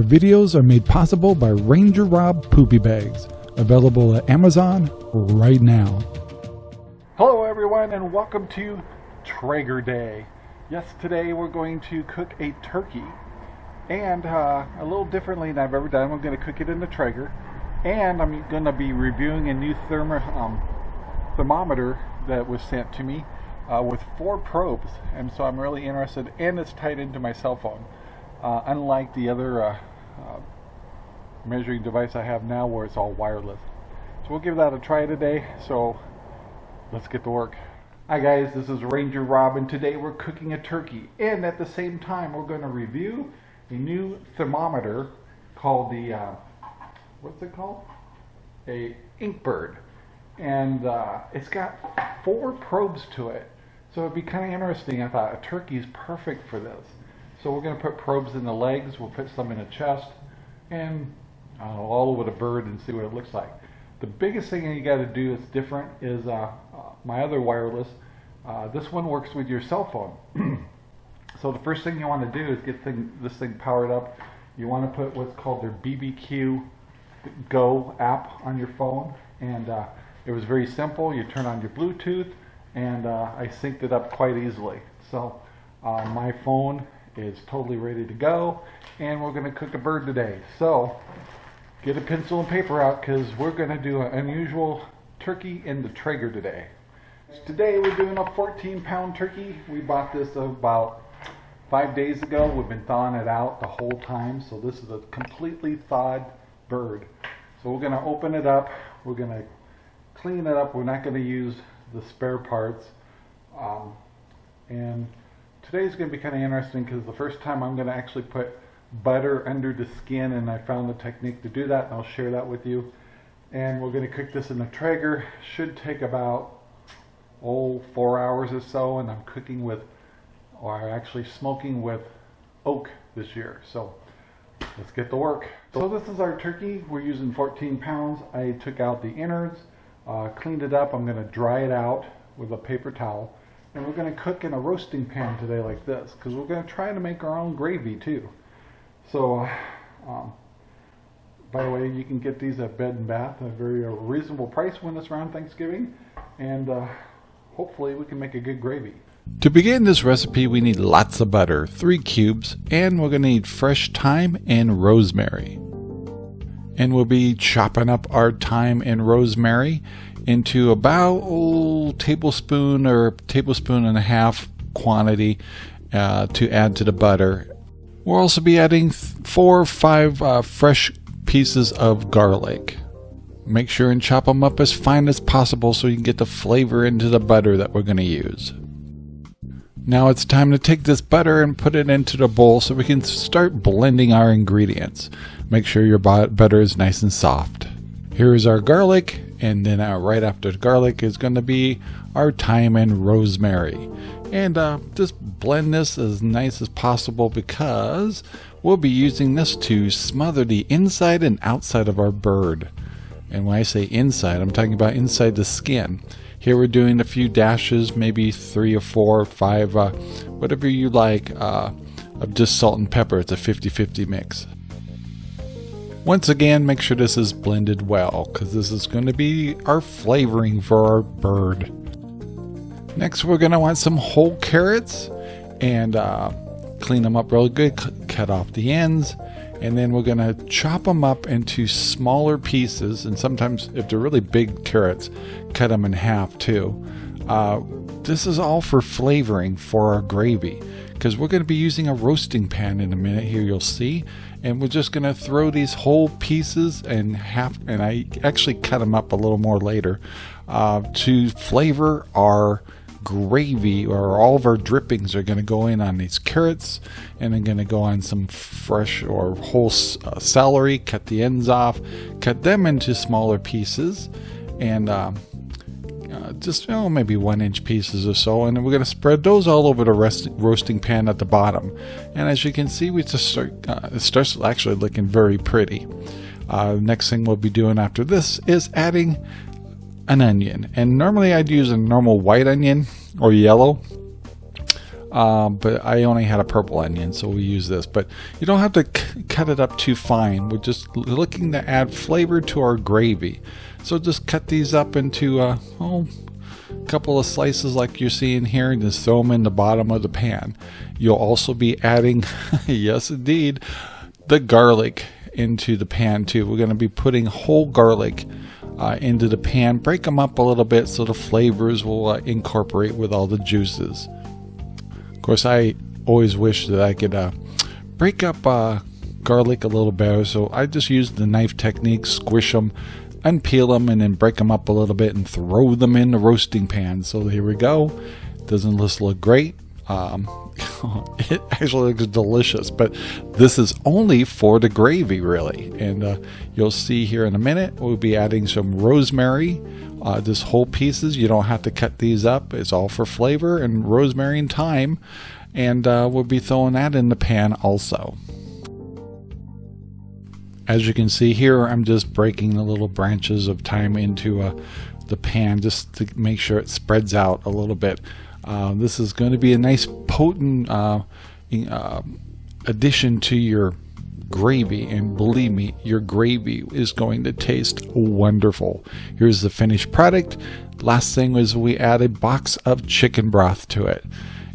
Our videos are made possible by Ranger Rob Poopy Bags, available at Amazon right now. Hello everyone and welcome to Traeger Day. Yes, today we're going to cook a turkey and uh, a little differently than I've ever done. We're going to cook it in the Traeger and I'm going to be reviewing a new thermo um, thermometer that was sent to me uh, with four probes and so I'm really interested and it's tied into my cell phone uh, unlike the other uh, uh, measuring device I have now where it's all wireless. So we'll give that a try today. So let's get to work. Hi guys, this is Ranger Rob and today we're cooking a turkey and at the same time we're going to review a new thermometer called the, uh, what's it called? A Inkbird and uh, it's got four probes to it. So it'd be kind of interesting. I thought a turkey is perfect for this. So we're going to put probes in the legs, we'll put some in the chest, and uh, all over the bird and see what it looks like. The biggest thing you got to do that's different is uh, uh, my other wireless. Uh, this one works with your cell phone. so the first thing you want to do is get thing, this thing powered up. You want to put what's called their BBQ Go app on your phone. And uh, it was very simple. You turn on your Bluetooth and uh, I synced it up quite easily. So my phone is totally ready to go and we're going to cook a bird today. So get a pencil and paper out because we're going to do an unusual turkey in the Traeger today. Today we're doing a 14 pound turkey. We bought this about five days ago. We've been thawing it out the whole time. So this is a completely thawed bird. So we're going to open it up. We're going to clean it up. We're not going to use the spare parts. Um, and today's going to be kind of interesting because the first time I'm going to actually put butter under the skin and I found the technique to do that and I'll share that with you. And we're going to cook this in the Traeger. Should take about, oh, four hours or so and I'm cooking with, or actually smoking with oak this year. So let's get to work. So this is our turkey. We're using 14 pounds. I took out the innards, uh, cleaned it up. I'm going to dry it out with a paper towel and we're going to cook in a roasting pan today like this because we're going to try to make our own gravy too. So, um, by the way, you can get these at Bed and Bath at a very uh, reasonable price when it's around Thanksgiving, and uh, hopefully we can make a good gravy. To begin this recipe, we need lots of butter, three cubes, and we're going to need fresh thyme and rosemary. And we'll be chopping up our thyme and rosemary into about oh, tablespoon or tablespoon and a half quantity uh, to add to the butter. We'll also be adding four or five uh, fresh pieces of garlic. Make sure and chop them up as fine as possible so you can get the flavor into the butter that we're going to use. Now it's time to take this butter and put it into the bowl so we can start blending our ingredients. Make sure your butter is nice and soft. Here is our garlic and then uh, right after garlic is going to be our thyme and rosemary. And uh, just blend this as nice as possible because we'll be using this to smother the inside and outside of our bird. And when I say inside, I'm talking about inside the skin. Here we're doing a few dashes, maybe three or four or five, uh, whatever you like, uh, of just salt and pepper. It's a 50-50 mix. Once again, make sure this is blended well because this is going to be our flavoring for our bird. Next, we're going to want some whole carrots and uh, clean them up really good, cut off the ends, and then we're going to chop them up into smaller pieces. And sometimes, if they're really big carrots, cut them in half too. Uh, this is all for flavoring for our gravy because we're going to be using a roasting pan in a minute here you'll see. And we're just going to throw these whole pieces and half and I actually cut them up a little more later uh, to flavor our gravy or all of our drippings are going to go in on these carrots and I'm going to go on some fresh or whole uh, celery cut the ends off cut them into smaller pieces and um, just maybe one inch pieces or so and we're going to spread those all over the rest, roasting pan at the bottom. And as you can see we just start uh, it starts actually looking very pretty. Uh, next thing we'll be doing after this is adding an onion. And normally I'd use a normal white onion or yellow um, but I only had a purple onion, so we use this. But you don't have to cut it up too fine. We're just looking to add flavor to our gravy. So just cut these up into uh, oh, a couple of slices like you're seeing here and just throw them in the bottom of the pan. You'll also be adding, yes indeed, the garlic into the pan too. We're going to be putting whole garlic uh, into the pan, break them up a little bit so the flavors will uh, incorporate with all the juices. Of course, I always wish that I could uh, break up uh, garlic a little better, so I just use the knife technique, squish them, unpeel them, and then break them up a little bit and throw them in the roasting pan. So here we go. Doesn't this look great? Um, it actually looks delicious, but this is only for the gravy, really. And uh, you'll see here in a minute, we'll be adding some rosemary uh, just whole pieces. You don't have to cut these up. It's all for flavor and rosemary and thyme. And uh, we'll be throwing that in the pan also. As you can see here, I'm just breaking the little branches of thyme into uh, the pan just to make sure it spreads out a little bit. Uh, this is going to be a nice potent uh, uh, addition to your gravy and believe me your gravy is going to taste wonderful. Here's the finished product. Last thing was we add a box of chicken broth to it.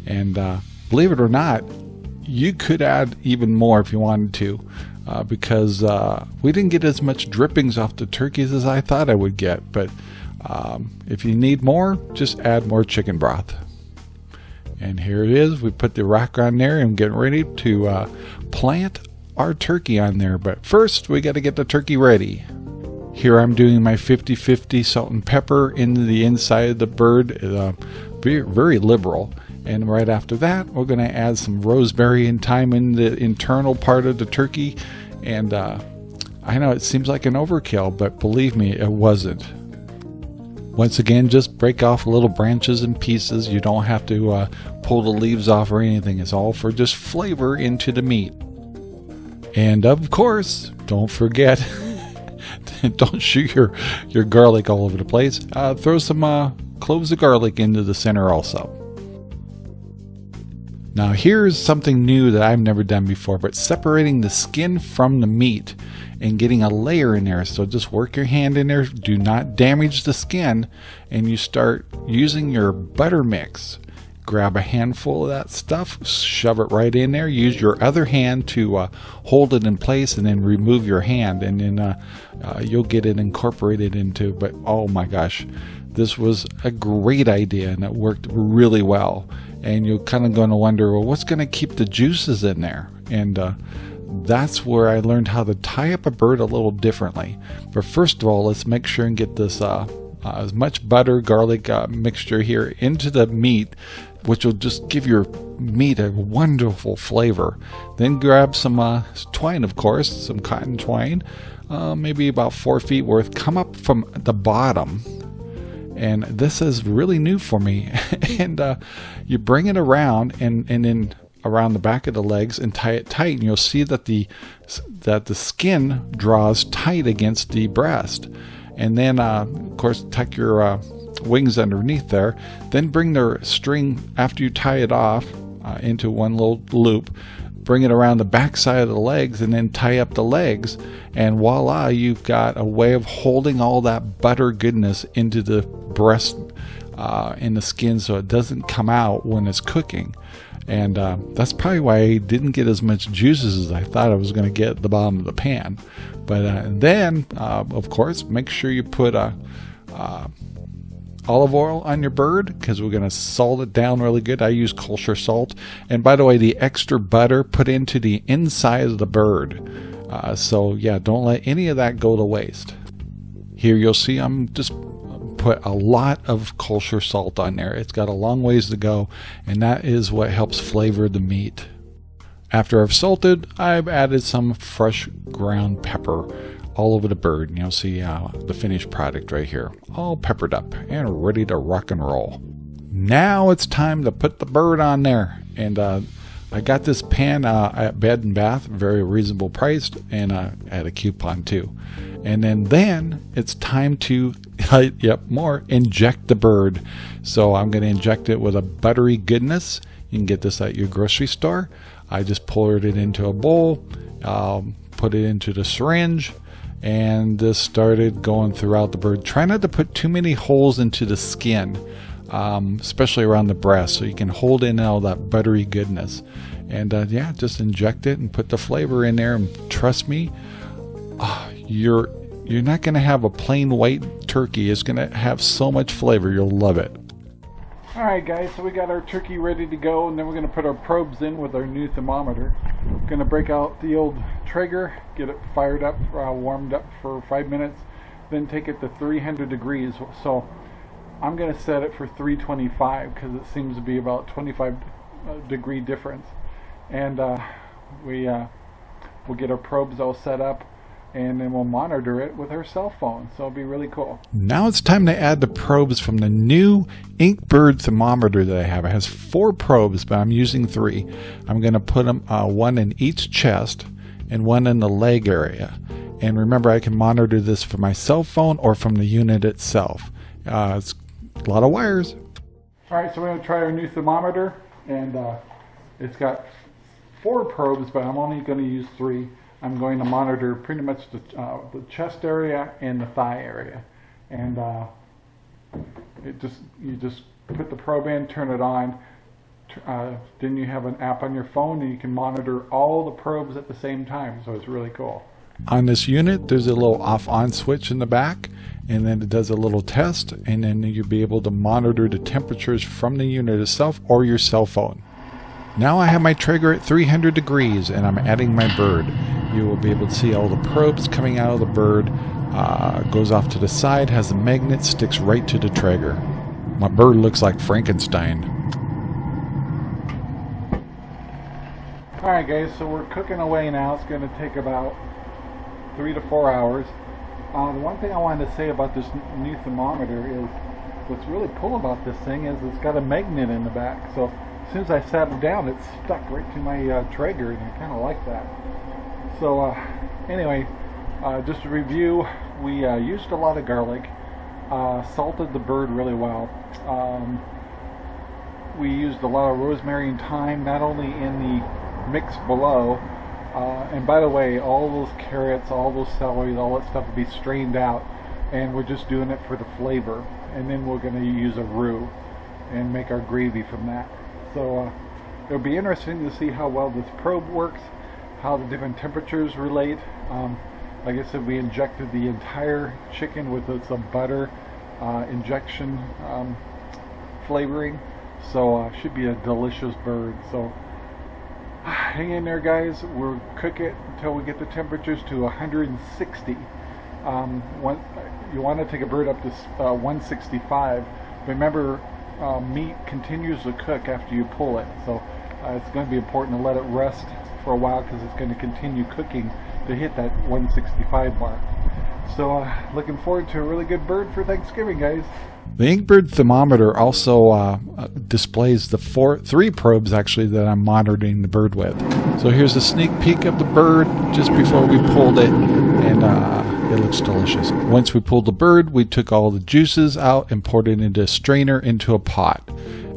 And uh, believe it or not you could add even more if you wanted to uh, because uh, we didn't get as much drippings off the turkeys as I thought I would get. But um, if you need more just add more chicken broth and here it is we put the rock on there and getting ready to uh, plant our turkey on there. But first, we got to get the turkey ready. Here I'm doing my 50-50 salt and pepper into the inside of the bird, uh, very, liberal. And right after that, we're going to add some rosemary and thyme in the internal part of the turkey. And uh, I know it seems like an overkill, but believe me, it wasn't. Once again, just break off little branches and pieces. You don't have to uh, pull the leaves off or anything. It's all for just flavor into the meat. And of course, don't forget, don't shoot your, your garlic all over the place. Uh, throw some uh, cloves of garlic into the center also. Now here's something new that I've never done before, but separating the skin from the meat and getting a layer in there. So just work your hand in there, do not damage the skin, and you start using your butter mix grab a handful of that stuff, shove it right in there. Use your other hand to uh, hold it in place and then remove your hand and then uh, uh, you'll get it incorporated into, but oh my gosh, this was a great idea and it worked really well. And you're kind of going to wonder, well, what's going to keep the juices in there? And uh, that's where I learned how to tie up a bird a little differently. But first of all, let's make sure and get this uh, uh, as much butter garlic uh, mixture here into the meat which will just give your meat a wonderful flavor. Then grab some uh, twine, of course, some cotton twine, uh, maybe about four feet worth. Come up from the bottom, and this is really new for me. and uh, you bring it around, and and then around the back of the legs and tie it tight, and you'll see that the that the skin draws tight against the breast. And then, uh, of course, tuck your uh, wings underneath there. Then bring the string after you tie it off uh, into one little loop. Bring it around the back side of the legs and then tie up the legs. And voila, you've got a way of holding all that butter goodness into the breast uh, in the skin so it doesn't come out when it's cooking. And uh, that's probably why I didn't get as much juices as I thought I was going to get at the bottom of the pan. But uh, then, uh, of course, make sure you put a uh, olive oil on your bird because we're going to salt it down really good. I use kosher salt. And by the way, the extra butter put into the inside of the bird. Uh, so yeah, don't let any of that go to waste. Here you'll see I'm just put a lot of kosher salt on there. It's got a long ways to go and that is what helps flavor the meat. After I've salted, I've added some fresh ground pepper all over the bird and you'll see uh, the finished product right here all peppered up and ready to rock and roll now it's time to put the bird on there and uh, I got this pan uh, at Bed and Bath very reasonable priced and uh, at a coupon too and then then it's time to yep more inject the bird so I'm going to inject it with a buttery goodness You can get this at your grocery store. I just poured it into a bowl, um, put it into the syringe, and this started going throughout the bird. Try not to put too many holes into the skin, um, especially around the breast, so you can hold in all that buttery goodness. And uh, yeah, just inject it and put the flavor in there. And trust me, uh, you're you're not going to have a plain white turkey. It's going to have so much flavor. You'll love it. Alright guys, so we got our turkey ready to go and then we're going to put our probes in with our new thermometer. Going to break out the old Traeger, get it fired up, uh, warmed up for five minutes, then take it to 300 degrees. So I'm going to set it for 325 because it seems to be about 25 uh, degree difference. And uh, we, uh, we'll get our probes all set up and then we'll monitor it with our cell phone. So it'll be really cool. Now it's time to add the probes from the new Inkbird thermometer that I have. It has four probes, but I'm using three. I'm going to put them uh, one in each chest and one in the leg area. And remember, I can monitor this from my cell phone or from the unit itself. Uh, it's a lot of wires. All right, so we're going to try our new thermometer, and uh, it's got four probes, but I'm only going to use three. I'm going to monitor pretty much the, uh, the chest area and the thigh area. And uh, it just you just put the probe in, turn it on. Uh, then you have an app on your phone and you can monitor all the probes at the same time. So it's really cool. On this unit, there's a little off-on switch in the back and then it does a little test and then you'll be able to monitor the temperatures from the unit itself or your cell phone. Now I have my Traeger at 300 degrees and I'm adding my bird. You will be able to see all the probes coming out of the bird. Uh, goes off to the side, has a magnet, sticks right to the Traeger. My bird looks like Frankenstein. Alright guys, so we're cooking away now. It's going to take about three to four hours. Uh, the one thing I wanted to say about this new thermometer is what's really cool about this thing is it's got a magnet in the back. So as soon as I sat it down, it stuck right to my uh, Traeger, and I kind of like that. So uh, anyway, uh, just to review, we uh, used a lot of garlic, uh, salted the bird really well. Um, we used a lot of rosemary and thyme, not only in the mix below, uh, and by the way, all those carrots, all those celery, all that stuff will be strained out, and we're just doing it for the flavor. And then we're going to use a roux and make our gravy from that. So uh, it'll be interesting to see how well this probe works, how the different temperatures relate. Um, like I said, we injected the entire chicken with some butter uh, injection um, flavoring, so uh, should be a delicious bird. So hang in there, guys. We'll cook it until we get the temperatures to 160. Um, you want to take a bird up to uh, 165. Remember, uh, meat continues to cook after you pull it. So uh, it's going to be important to let it rest for a while because it's going to continue cooking to hit that 165 mark. So uh, looking forward to a really good bird for Thanksgiving, guys. The Inkbird thermometer also uh, uh, displays the four, three probes actually that I'm monitoring the bird with. So here's a sneak peek of the bird just before we pulled it, and uh, it looks delicious. Once we pulled the bird, we took all the juices out and poured it into a strainer into a pot.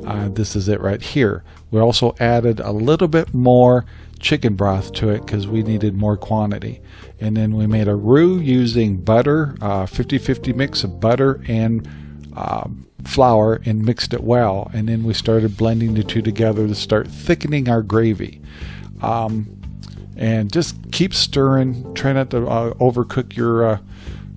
Uh, this is it right here. We also added a little bit more chicken broth to it because we needed more quantity. And then we made a roux using butter, 50-50 uh, mix of butter and um, flour and mixed it well. And then we started blending the two together to start thickening our gravy. Um, and just keep stirring. Try not to uh, overcook your uh,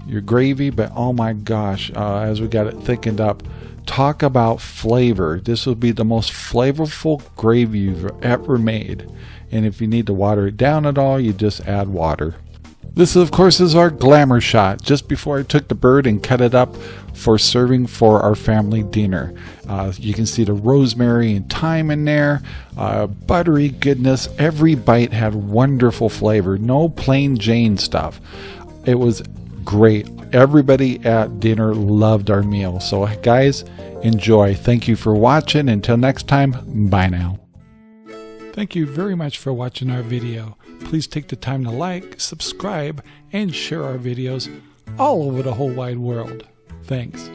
your gravy, but oh my gosh, uh, as we got it thickened up, talk about flavor. This will be the most flavorful gravy you've ever made. And if you need to water it down at all, you just add water. This, of course, is our glamour shot just before I took the bird and cut it up for serving for our family dinner. Uh, you can see the rosemary and thyme in there, uh, buttery goodness. Every bite had wonderful flavor, no plain Jane stuff. It was great. Everybody at dinner loved our meal. So, guys, enjoy. Thank you for watching. Until next time, bye now. Thank you very much for watching our video. Please take the time to like, subscribe, and share our videos all over the whole wide world. Thanks.